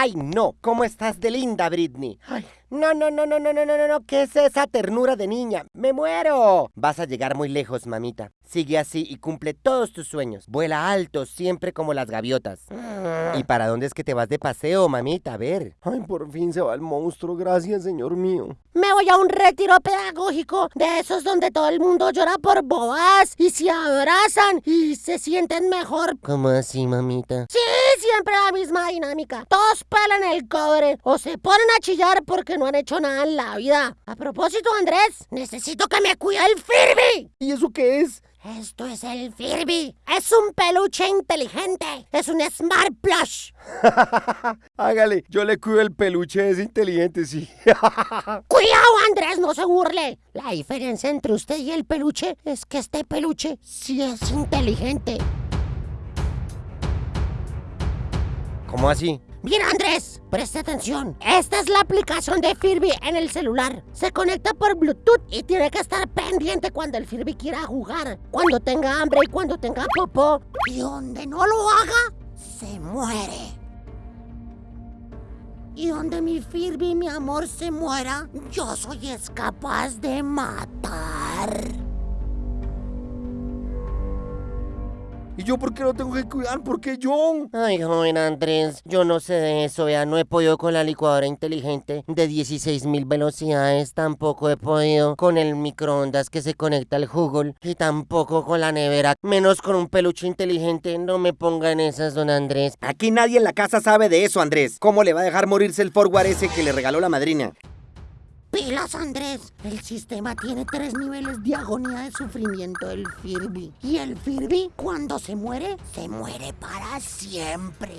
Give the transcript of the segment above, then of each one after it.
Ay, no. ¿Cómo estás de linda, Britney? Ay, no, no, no, no, no, no, no, no. ¿Qué es esa ternura de niña? ¡Me muero! Vas a llegar muy lejos, mamita. Sigue así y cumple todos tus sueños. Vuela alto, siempre como las gaviotas. ¿Y para dónde es que te vas de paseo, mamita? A ver. Ay, por fin se va el monstruo. Gracias, señor mío. Me voy a un retiro pedagógico de esos donde todo el mundo llora por boas y se abrazan y se sienten mejor. ¿Cómo así, mamita? Sí, siempre la misma dinámica. Todos pelan el cobre o se ponen a chillar porque no han hecho nada en la vida. A propósito, Andrés, necesito que me cuide el Furby. ¿Y eso qué es? Esto es el Furby. Es un peluche inteligente. Es un Smart Plush. Hágale, yo le cuido el peluche, es inteligente, sí. Cuidado, Andrés, no se burle. La diferencia entre usted y el peluche es que este peluche sí es inteligente. ¿Cómo así? Bien, Andrés, preste atención. Esta es la aplicación de Furby en el celular. Se conecta por Bluetooth y tiene que estar pendiente cuando el Furby quiera jugar, cuando tenga hambre y cuando tenga popó. Y donde no lo haga, se muere. Y donde mi Furby, mi amor, se muera, yo soy capaz de matar. ¿Y yo por qué lo tengo que cuidar? ¿Por qué yo? Ay, joven Andrés, yo no sé de eso, vea, no he podido con la licuadora inteligente de 16.000 velocidades, tampoco he podido con el microondas que se conecta al Google y tampoco con la nevera, menos con un peluche inteligente, no me ponga en esas, don Andrés. Aquí nadie en la casa sabe de eso, Andrés. ¿Cómo le va a dejar morirse el forward ese que le regaló la madrina? Pilas, Andrés. El sistema tiene tres niveles de agonía de sufrimiento del Furby. Y el Furby, cuando se muere, se muere para siempre.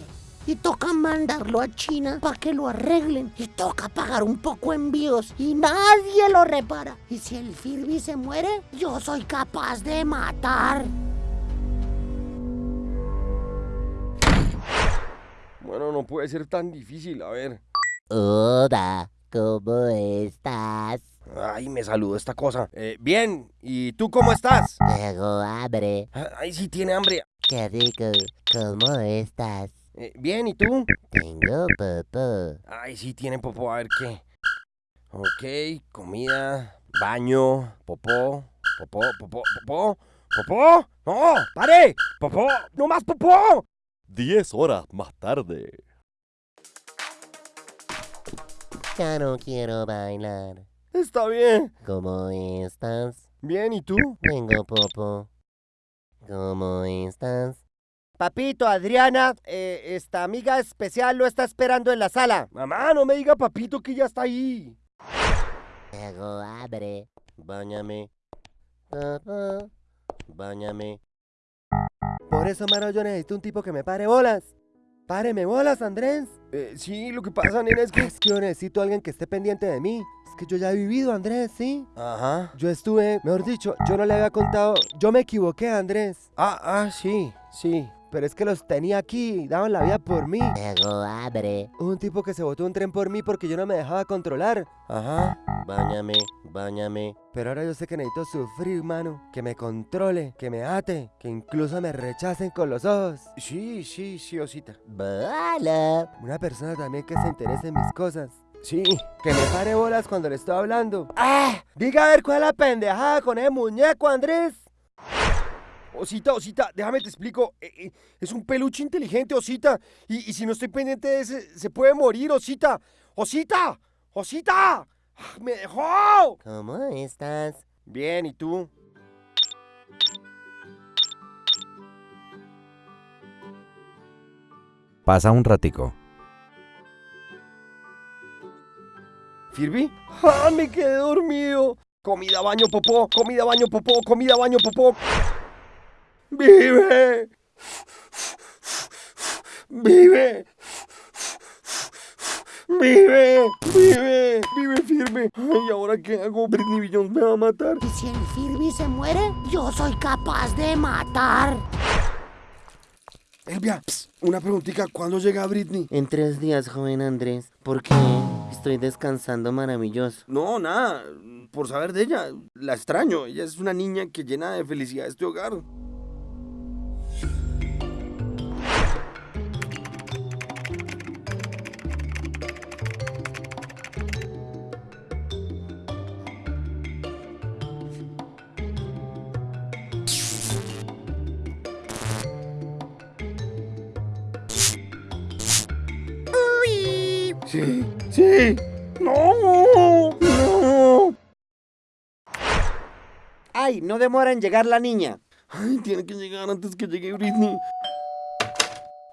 Y toca mandarlo a China para que lo arreglen. Y toca pagar un poco envíos. Y nadie lo repara. Y si el Furby se muere, yo soy capaz de matar. Bueno, no puede ser tan difícil, a ver. Hola, ¿cómo estás? Ay, me saludó esta cosa. Eh, bien, ¿y tú cómo estás? Tengo hambre. Ay, sí tiene hambre. Qué rico. ¿Cómo estás? Eh, bien, ¿y tú? Tengo popó. Ay, sí tiene popó, a ver qué. Ok, comida, baño, popó, popó, popó, popó, popó. ¡No! ¡Pare! ¡Popó! ¡No más popó! Diez horas más tarde. Ya no quiero bailar. Está bien. ¿Cómo estás? Bien, ¿y tú? Tengo popo. ¿Cómo estás? Papito, Adriana, eh, esta amiga especial lo está esperando en la sala. Mamá, no me diga papito que ya está ahí. Tengo hambre. Báñame. Báñame. Por eso, mano, yo necesito un tipo que me pare bolas. Páreme bolas, Andrés. Eh, sí, lo que pasa, nena, es que... Es que yo necesito a alguien que esté pendiente de mí. Es que yo ya he vivido, Andrés, ¿sí? Ajá. Yo estuve, mejor dicho, yo no le había contado. Yo me equivoqué, Andrés. Ah, ah, sí, sí. Pero es que los tenía aquí, daban la vida por mí. Tengo hambre. Un tipo que se botó un tren por mí porque yo no me dejaba controlar. Ajá. Báñame. Báñame. Pero ahora yo sé que necesito sufrir, mano. Que me controle, que me ate, que incluso me rechacen con los ojos. Sí, sí, sí, Osita. Bala. Una persona también que se interese en mis cosas. Sí, que me pare bolas cuando le estoy hablando. ¡Ah! Diga a ver cuál es la pendejada con ese muñeco, Andrés. Osita, Osita, déjame te explico. Eh, eh, es un peluche inteligente, Osita. Y, y si no estoy pendiente de ese, se puede morir, Osita. ¡Osita! ¡Osita! ¡Ah, ¡Me dejó! ¿Cómo estás? Bien, ¿y tú? Pasa un ratico. ¿Firby? ¡Ah, me quedé dormido! Comida, baño, popó, comida, baño, popó, comida, baño, popó. ¡Vive! ¡Vive! ¡Vive! ¡Vive! ¡Vive firme! Ay, ¿ahora qué hago? Britney Billions me va a matar. Y si el Furby se muere, yo soy capaz de matar. Elvia, una preguntita. ¿Cuándo llega Britney? En tres días, joven Andrés. ¿Por qué? Estoy descansando maravilloso. No, nada. Por saber de ella. La extraño. Ella es una niña que llena de felicidad este hogar. Sí, sí. No, no. Ay, no demora en llegar la niña. Ay, tiene que llegar antes que llegue Britney.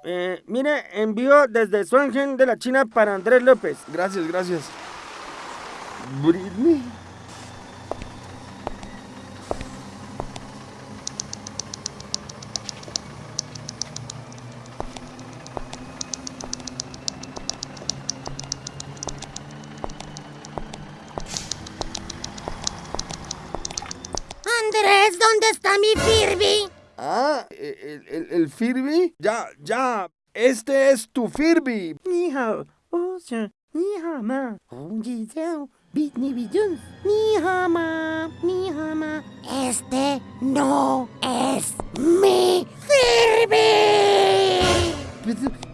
Eh, mire, envío desde Swangen de la China para Andrés López. Gracias, gracias. Britney. Andrés, dónde está mi firby? Ah, e, e, el, el, el Furby. Ya, ya. Este es tu firby. Ni hao, o sea, ni ma. Oye, zao. Ni ma, ni ma. Este no es mi Furby. Pues,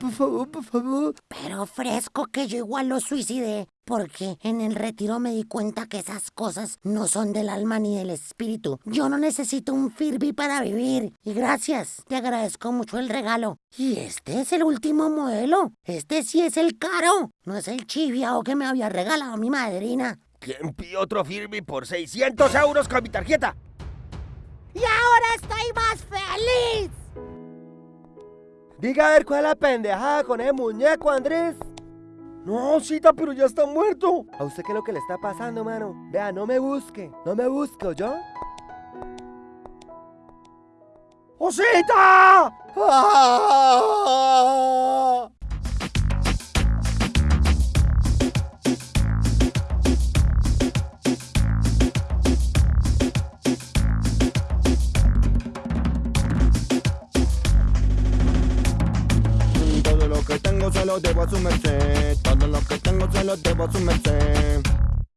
por favor, por favor. Pero fresco que yo igual lo suicidé, porque en el retiro me di cuenta que esas cosas no son del alma ni del espíritu. Yo no necesito un Furby para vivir. Y gracias, te agradezco mucho el regalo. Y este es el último modelo. Este sí es el caro. No es el chiviao que me había regalado mi madrina. ¿Quién pidió otro Furby por 600 euros con mi tarjeta? Y ahora estoy más feliz. Diga a ver cuál es la pendejada con ese muñeco, Andrés. No, Osita, pero ya está muerto. ¿A usted qué es lo que le está pasando, mano? Vea, no me busque. No me busque, yo. ¡Osita! ¡Ah! lo debo asumerte Todo lo que tengo se lo debo asumerte